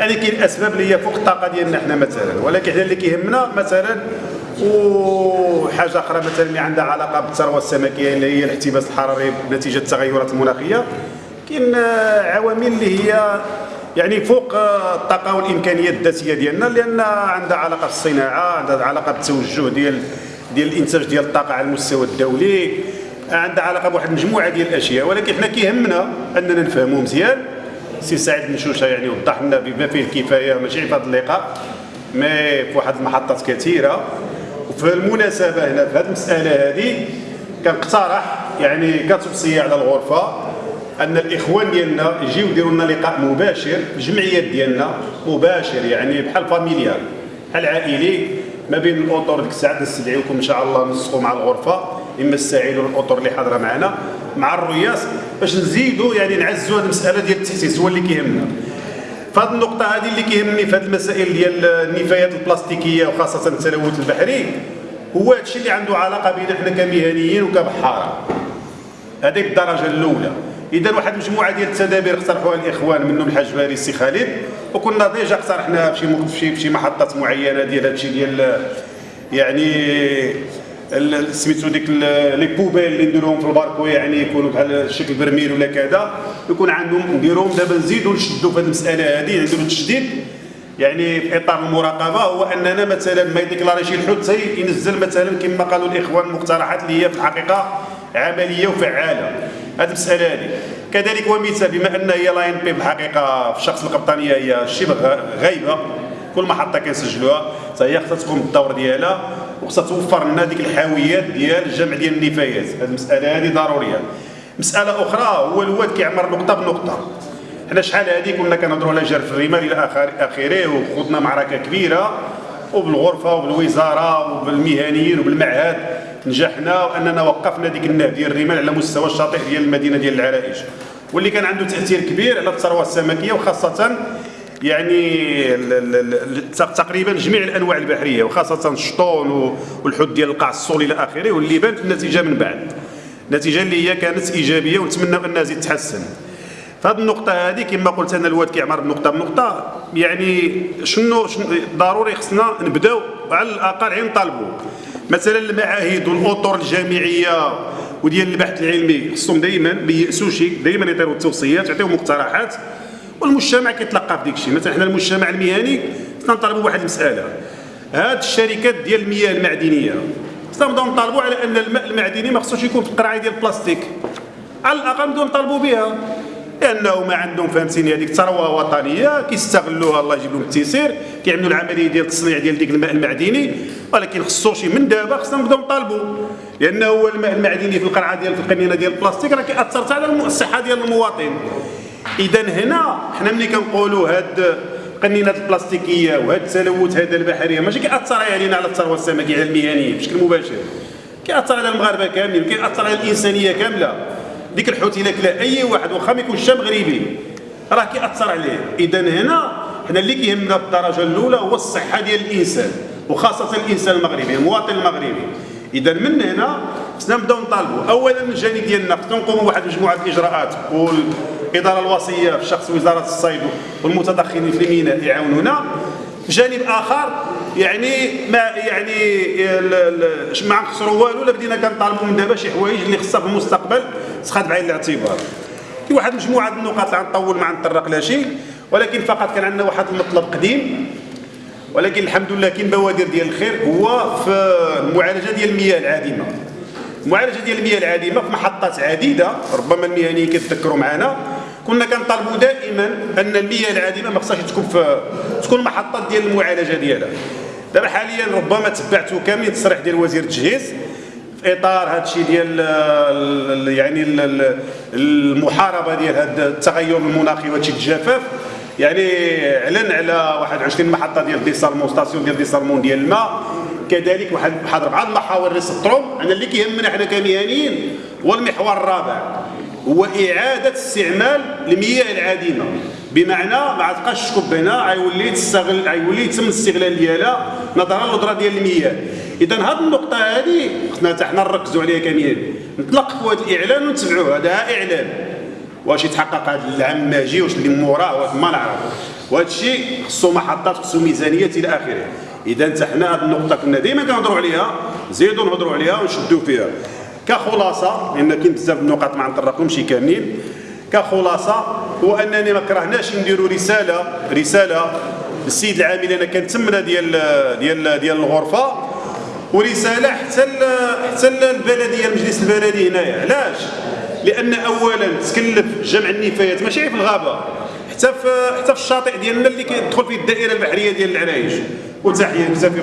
هذه كاين أسباب اللي هي فوق الطاقة ديالنا حنا مثلا. ولكن حنا اللي كيهمنا مثلا وحاجه أخرى مثلا اللي عندها علاقة بالثروة السمكية اللي هي الاحتباس الحراري نتيجه التغيرات المناخيه كاين عوامل اللي هي يعني فوق الطاقة والإمكانيات الذاتية ديالنا لأن عندها علاقة بالصناعة عندها علاقة بالتوجه ديال ديال الإنتاج ديال الطاقة على المستوى الدولي. عندها علاقة بواحد المجموعة ديال الأشياء. ولكن حنا كيهمنا أننا نفهموا مزيان. سي سعيد بن يعني وضح لنا بما فيه الكفاية ماشي في هذا اللقاء. mais في واحد المحطات كثيرة. وفي المناسبة هنا في هذه المسألة هذه كنقترح يعني كتوصيه على الغرفة أن الإخوان ديالنا يجيو يديروا لنا لقاء مباشر في الجمعيات ديالنا مباشر يعني بحال familial بحال عائلي ما بين الأطر ديك الساعة نستدعيكم إن شاء الله نسقوا مع الغرفة إما السعيد ولا الأطر اللي حاضرة معنا مع الرياس. باش نزيدوا يعني نعزوا هذه المسألة ديال التاسيس هو اللي كيهمنا. فهذه النقطة هذه اللي كيهمني في هذه المسائل ديال النفايات البلاستيكية وخاصة التلوث البحري هو هذا الشيء اللي عنده علاقة بنا إحنا كمهنيين وكبحاره هذه بالدرجه الأولى. إذا واحد المجموعه ديال التدابير اقترحوها الإخوان منهم الحاج باري السي خالد وكنا déjà اقترحناها في شي في شي محطات معينة ديال هذا الشيء ديال يعني سميتو ديك لي بوبيل اللي نديروهم في الباركو يعني يكونوا بحال شكل برميل ولا كذا يكون عندهم نديروهم دابا نزيدوا نشدوا في هذه المسألة هذه نديروا تشديد. يعني في إطار المراقبة هو أننا مثلا ما يديكلاريش الحوت ينزل مثلا كما قالوا الإخوان مقترحات اللي هي في الحقيقة عملية وفعالة. هذه المسألة هذه كذلك ومثال بما أن هي لاين بي بالحقيقة في الشخص القبطانية هي شبه غايبة كل محطة كنسجلوها حتى هي خصها تقوم بالدور ديالها. وخصها توفر لنا ديك الحاويات ديال الجمع ديال النفايات. هذه المسألة هذه ضرورية. مسألة أخرى هو الواد كيعمر نقطة بنقطة. حنا شحال هذه كنا كنهضروا على جرف الرمال إلى آخره وخضنا معركة كبيرة. وبالغرفة وبالوزارة وبالمهنيين وبالمعهد نجحنا وأننا وقفنا ديك النهب ديال الرمال على مستوى الشاطئ ديال المدينة ديال العرائش. واللي كان عنده تأثير كبير على الثروة السمكية وخاصة يعني تقريبا جميع الأنواع البحرية وخاصة الشطون والحوت ديال القاع الصول إلى آخره واللي بانت النتيجه من بعد. النتيجه اللي هي كانت إيجابية ونتمنى انها تزيد تحسن فهذه النقطة هذه كما قلت أنا الواد كيعمر بنقطة بنقطة يعني شنو, شنو ضروري خصنا نبداو على الأقل عين نطالبوا مثلا المعاهد والأطر الجامعية وديال البحث العلمي خصهم دائما ما ييأسوش دائما يعطيو التوصيات يعطيو مقترحات. والمجتمع كيتلقى في ديك الشيء. مثلا حنا المجتمع المهني خصنا نطالبوا بواحد المسألة. هاد الشركات ديال المياه المعدنية خصنا نبداو نطالبوا على أن الماء المعدني ما خصوش يكون في القرعه ديال البلاستيك. على الأقل نبداو نطالبوا بها. لأنه ما عندهم فهمتيني هذيك ثروه وطنية كيستغلوها الله يجيب لهم التيسير كيعملوا العملية ديال التصنيع ديال ديك الماء المعدني. ولكن خصوش من دابا خصنا نبداو نطالبوا. لأنه هو الماء المعدني في القرعه ديال في القنينه ديال البلاستيك راه كيأثر على الصحه ديال المواطن. اذا هنا حنا ملي كنقولوا هاد القنينات البلاستيكية وهاد التلوث هذا البحريه ماشي كيأثر علينا على الثروة السمكية على المهنية بشكل مباشر. كيأثر على المغاربة كاملين كيأثر على الإنسانية كاملة. ديك الحوت إلا كلا أي واحد واخا ما يكونش مغربي راه كيأثر عليه. اذا هنا حنا اللي كيهمنا بالدرجة الأولى هو الصحة ديال الإنسان وخاصة الإنسان المغربي المواطن المغربي. اذا من هنا خصنا نبداو نطالبوا اولا من الجانب ديالنا خصنا نقوموا بواحد مجموعة الإجراءات والإدارة الوصية في شخص وزارة الصيد والمتدخلين في الميناء يعاونونا. جانب آخر يعني ما يعني ما نخسروا والو لا بدينا كنطالبوا من دابا شي حوايج اللي خصها في المستقبل تخاد بعين الاعتبار في واحد مجموعة النقاط اللي غنطول ما نطرق لا شيء ولكن فقط كان عندنا واحد المطلب قديم. ولكن الحمد لله كاين بوادر ديال الخير هو في المعالجة ديال المياه العادمة. المعالجه ديال المياه العادمه في محطات عديدة ربما المهنيين كيتذكروا معنا كنا كنطالبوا دائما أن المياه العادمه ما خصهاش تكون في تكون محطات ديال المعالجة ديالها. دابا حاليا ربما تبعتوا كامل التصريح ديال وزير التجهيز في إطار هذا الشيء ديال يعني المحاربة ديال هذا التغير المناخي وهذا الجفاف يعني اعلن على 21 محطة ديال dessalement station ديال dessalement ديال الماء. كذلك واحد واحد اربعه المحاور اللي سطرهم أنا اللي كيهمنا حنا كمهنيين هو المحور الرابع. هو إعادة استعمال المياه العادمه بمعنى ما تبقاش تكب هنا غيولي تستغل غيولي يتم الاستغلال ديالها نظرا للندره ديال المياه. إذا هذه النقطة هذه خصنا حتى حنا نركزوا عليها كاملين نطلقوا هذا الإعلان ونتبعوه. هذا إعلان. واش يتحقق هذا العام ماجي واش اللي موراه ما نعرف. وهذا الشيء خصو محطات خصو ميزانيات إلى آخره. إذا أنت حنا هذه النقطة كنا دائما كنهضروا عليها زيدوا نهضروا عليها ونشدوا فيها. كخلاصة لأن كاين بزاف النقاط ما نطرقهمش كاملين. كخلاصة هو أنني ما كرهناش نديروا رسالة رسالة للسيد العامل أنا كنتمنى ديال ديال ديال الغرفة. ورسالة حتى حتى البلدية المجلس البلدي هنايا. علاش؟ لأن اولا تكلف جمع النفايات ماشي في الغابة. حتى في حتى في الشاطئ ديالنا اللي كيدخل فيه الدائرة البحرية ديال العرايش وتحيه بزاف